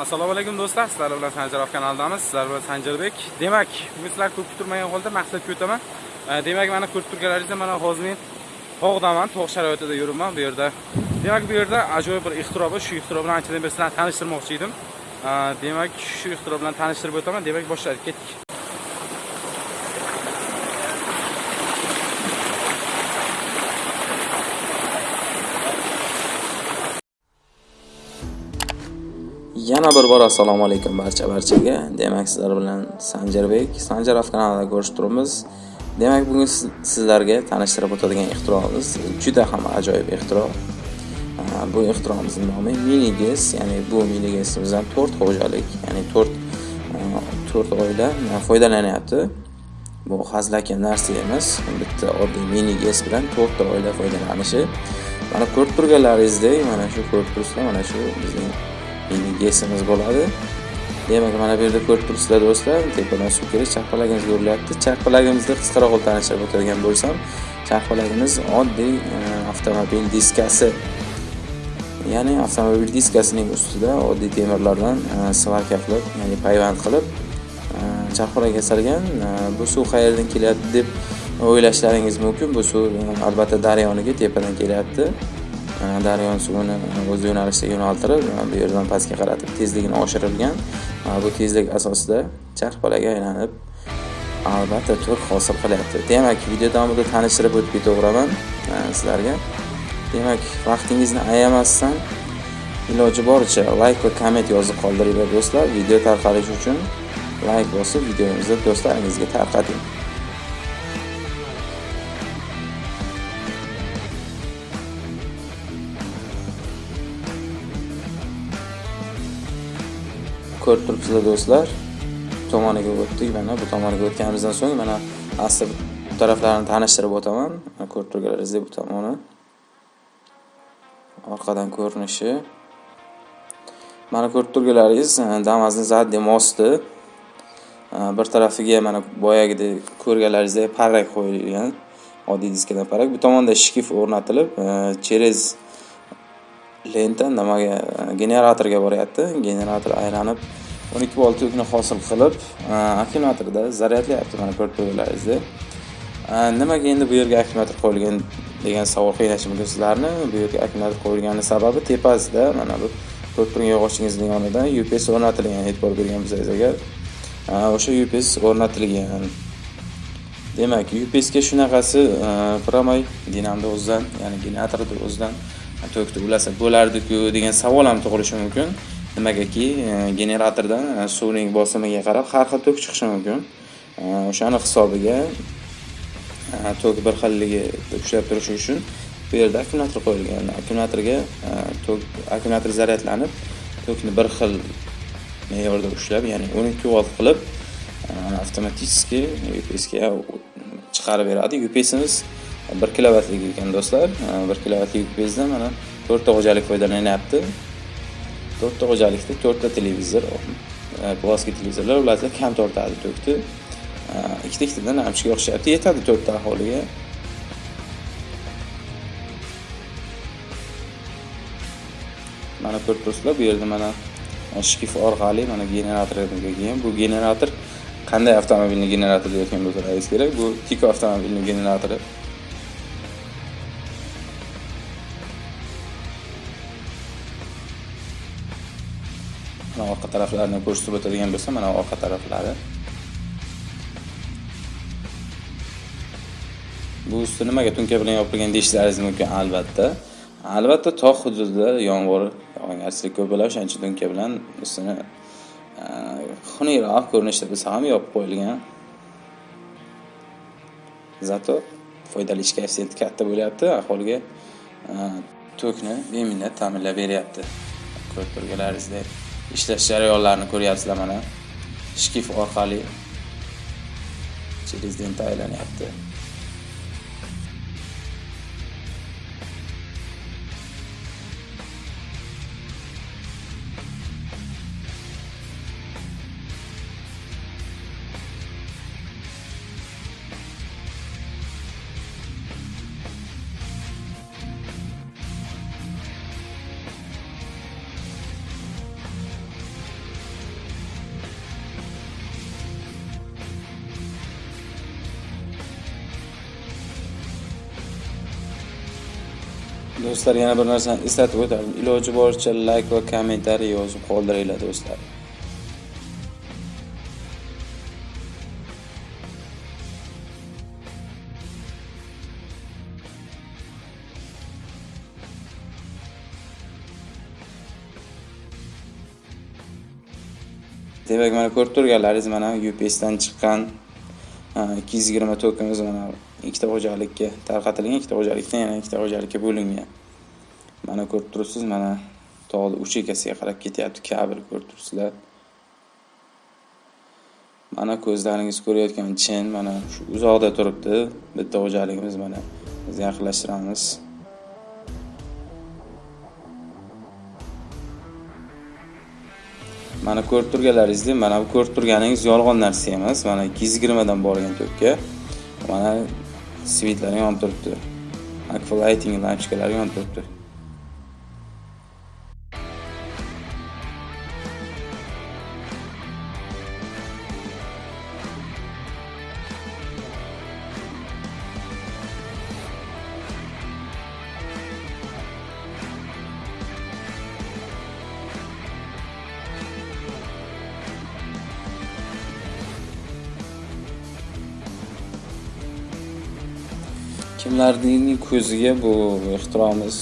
assalomu alaykum do'stlar. Sizlar bilan sanjarov kanalidamiz sizlar bilan sanjarbek demak bugun sizlar ko'p kutilmagan holda maqsadga o'taman demak mana ko'rib turganlaringizda mana hozir men tog'daman. Tog' sharoitida yuribman bu yerda. Demak bu yerda ajoyib bir ixtiro bor shu ixtiro bilan anchadan beri sizlarni tanishtirmoqchi edim. Demak shu ixtiro bilan tanishtirib o'taman. Demak boshladik ketdik. Yana bir bor assalomu alaykum barcha barchaga. Demak, sizlar bilan Sanjarbek, Sanjarov kanalida ko'rishib turibmiz. Demak, bugun sizlarga tanishtirib o'tadigan ixtiroimiz juda ham ajoyib ixtiro. Bu ixtiroimizning nomi miniges ya'ni bu Mini GESimizdan 4 xo'jalik, ya'ni 4 4 oila foydalanyapti. Bu hazilakam narsa emas. Bitta oddiy miniges bilan 4 ta oila foydalanishi. Mana ko'rib turganlaringizdek, mana shu ko'rib turibsizlar, mana shu bizning mini bo'ladi. Demak mana bu yerda ko'rib turibsizlar do'stlar. Tepadan suv kelib charxpalagimiz urilyapti. Charxpalagimizni qisqaroq qilib tanishtirib o'tadigan bo'lsam charxpalagimiz oddiy e, avtomobil diskasi. Ya'ni avtomobil diskasining ustida oddiy temirlardan e, svarka qilib ya'ni payvand qilib e, charxpalak yasalgan e, bu suv qayerdan kelyapti deb o'ylashlaringiz mumkin. Bu suv albatta daryoniga tepadan kelyapti. E, daryo suvini o'z yo'nalishiga yo'naltirib bu yerdan pastga qaratib tezligini oshirilgan. Bu tezlik asosida charxpalaga aylanib albatta tur hosil qilyapti. Demak video davomida tanishtirib o'tib ketaveraman sizlarga. Demak vaqtingizni ayamasdan iloji boricha layk va komment yozib qoldiringlar do'stlar. Video tarqalishi uchun layk bosib videomizni do'stlaringizga tarqating. Ko'rib turibsizlar do'stlar. Tomoniga o'tdik mana bu tomoniga o'tganimizdan so'ng mana asli bu taraflarini tanishtirib o'taman. Mana ko'rib turganlaringizdek bu tomoni orqadan ko'rinishi. Mana ko'rib turganlaringiz e, damazni zadniy mosti e, bir tarafiga mana boyagidek ko'rganlaringizdek parrak qo'yilgan oddiy diskadan parrak. Bu tomonda shkif o'rnatilib e, cherez через lenta nimaga uh, generatorga boryapti. Generator aylanib 12 volt yukni hosil qilib uh, akkumulyatorda zaryadlayapti mana ko'rib turganlaringizdek uh, nimaga endi bu yerga akkumulyator qo'yilgan degan savol qiynashi mumkin sizlarni? Bu yerga akkumulyator qo'yilgani sababi tepasida mana bu ko'rib turgan yog'ochingizni yonidan UPS o'rnatilgan e'tibor bergan bo'lsangiz agar o'sha UPS o'rnatilgan. Demak UPSga shunaqasi e, dinamni o'zidan ya'ni generatorni o'zidan tokni ulasa bo'lardiku degan savol ham tug'ilishi mumkin nimagaki generatordan suvning bosimiga qarab har xil tok chiqishi mumkin o'shani hisobiga tok bir xilligi ushlab turishi uchun bu yerda akkumulyator qo'yilgan akkumulyatorga tok akkumulyator zaryadlanib tokni bir xil me'yorda ushlab ya'ni 12 volt qilib e, avtomatiski UPSga chiqarib beradi UPSimiz 1 kilovatlik ekan do'stlar. Bir 1 kilovatlik bezda mana to'rtta xo'jalik foydalanyapti. To'rtta xo'jalikda to'rtta televizor e, televizorlar ularda kam tortadi tokni ikkita ikkitadan amchiga o'xshayapti. Yetadi to'rtta aholiga. Mana ko'rib turibsizlar bu yerda mana shkif orqali mana generatorga kelgan. Bu generator qanday avtomobilni generatori deyotgan bo'lsa kerak? Bu tiko avtomobilni generatori. Mana orqa taraflarini ko'rsatib o'tadigan bo'lsa mana orqa taraflari. Bu usti nimaga tunka bilan yopilgan deyishlaringiz mumkin? Albatta. Albatta tog' hududida yomg'ir yog'ingarchilik ko'p bo'ladi. O'shaning uchun tunka bilan ustini e, xunukroq ko'rinishda bo'lsa ham yopib qo'yilgan. Zato foydali ish koeffitsiyenti katta bo'lyapti. Aholiga e, tokni beminnat ta'minlab beryapti. Ko'rib turganlaringizdek. Ishlash jarayonlarini ko'ryapsizlar mana. Shkif orqali через lenta do'stlar yana bir narsani eslatib o'tardim iloji boricha layk va kommentariy yozib qoldiringlar do'stlar. Demak mana ko'rib turganlaringiz mana upsdan chiqqan ikki yuz yigirma tokimiz mana ikkita xo'jalikka tarqatilgan ikkita xo'jalikdan yana ikkita xo'jalikka bo'lingan. Mana ko'rib turibsiz mana tog'ni uch egasiga qarab ketyapti kabel ko'rib turibsizlar. Mana ko'zlaringiz ko'rayotgan chin mana shu uzoqda turibdi bitta xo'jaligimiz mana biz yaqinlashtiramiz. Mana ko'rib turganlaringizdek mana bu ko'rib turganingiz yolg'on narsa emas mana ikki yuz yigirmadan borgan to'pga. Mana svitlari yonib turibdi. Akflighting lampochkalari yonib turibdi. Kimlarning ko'ziga bu ixtiromiz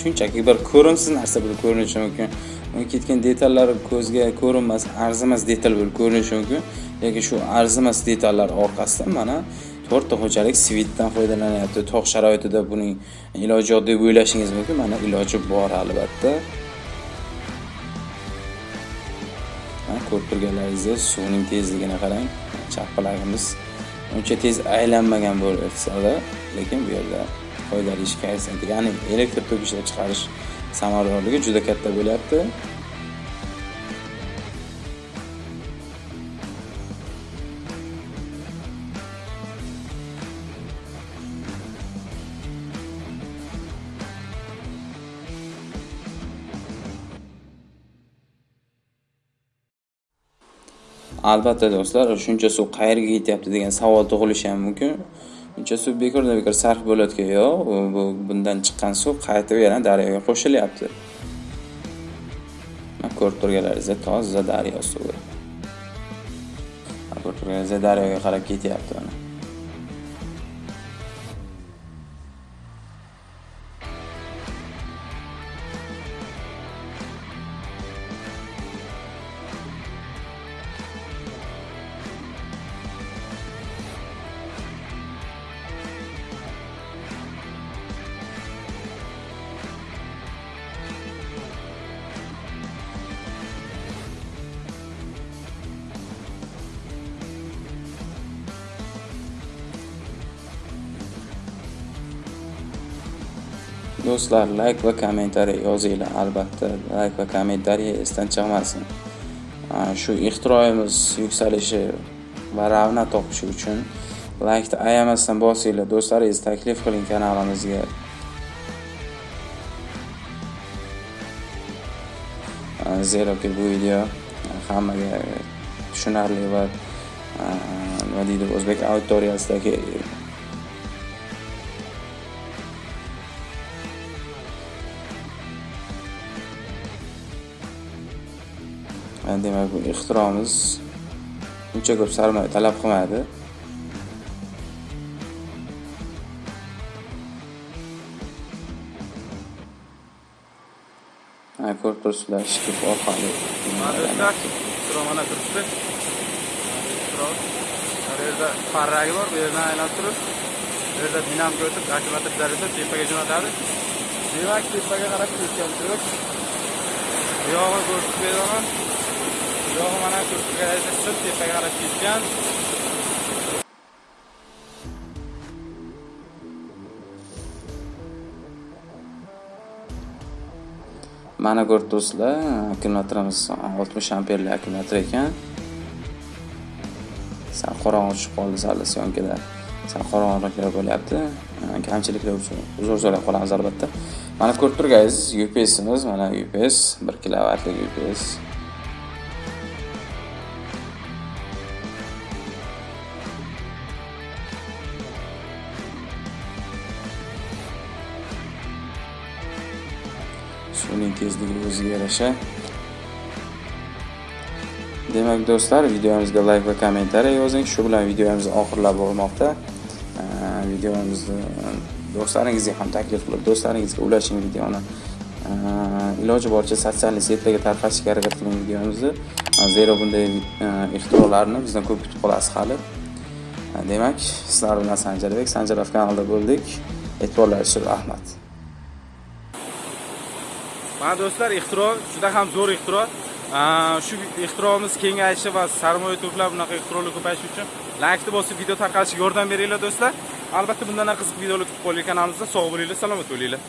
shunchaki bir ko'rimsiz narsa bo'lib ko'rinishi mumkin. Uni ketgan detallar ko'zga ko'rinmas arzimas detal bo'lib ko'rinishi mumkin. Lekin shu arzimas detallar orqasidan mana to'rtta xo'jalik svitdan foydalanyapti. Tog' sharoitida buning iloji yo'q deb o'ylashingiz mumkin. Mana iloji bor albatta. Ko'rib turganlaringizdek suvning tezligini qarang. Chapqilagimiz uncha tez aylanmagan bo'lsa-da, lekin bu yerda foydali ish haysiyati, ya'ni elektr tok ishlab chiqarish samaradorligi juda katta bo'lyapti. Albatta do'stlar shuncha suv qayerga ketyapti degan savol tug'ilishi ham mumkin. Uncha suv bekordan bekor sarf bo'layotgan yo'q. Bu bundan chiqqan suv qaytib yana daryoga qo'shilyapti. Ko'rib turganlaringizdek toza daryo suvi. Ko'rib turganingizdek daryoga qarab ketyapti do'stlar layk va kommentariy yozinglar albatta. Layk va kommentariy esdan chiqmasin. Shu ixtiroyimiz yuksalishi va ravna topishi uchun laykni ayamasdan bosinglar. Do'stlaringiz taklif qiling kanalimizga. Zeroki bu video hammaga tushunarli va nima deydi o'zbek auditoriyasidagi demak bu ixtiromiz uncha ko'p sarmoya talab qilmadi. Ko'rib turibsizlar shkif orqali. Mana turibdi. Bu yerda parragi bor bu yerdan aylanib turib bu yerda dinamika o'tib akkumulyator zaryadlab tepaga jo'natadi. Demak tepaga qarab ketgan turib bu ko'rsatib beraman yog'i mana ko'rsatkada sil tepaga qarab ketgan mana ko'rib do'stlar, akkumulyatorimiz oltmish amperli akkumulyator ekan. Sal qorong'i tushib qoldi sal syomkada sal qorong'iliklar bo'lyapti. Kamchiliklar uchun uzr so'rab qolamiz albatta. Mana ko'rib turganingiz upsimiz mana ups 1 kilovatlik ups uning tezligi o'ziga yarasha. Demak do'stlar videomizga layk va kommentariy yozing. Shu bilan videomiz oxirlab bormoqda videomizni do'stlaringizga ham taklif qilib do'stlaringizga ulashing videoni. Iloji boricha sotsial setlarga tarqatishga harakat qiling videomizni. Zero bunday e, ixtirolarni bizdan ko'p kutib qolasiz hali. Demak sizlar bilan sanjarbek sanjarov kanalida bo'ldik. E'tiborlaringiz uchun rahmat. Mana do'stlar ixtiro juda ham zo'r ixtiro. Shu ixtiromiz kengayishi va sarmoya to'plab bunaqa ixtirolar ko'payishi uchun laykni bosib video tarqalishiga yordam beringlar do'stlar. Albatta bundan qiziq videolar kutib qolgan kanalimizda sog' bo'linglar salomat bo'linglar.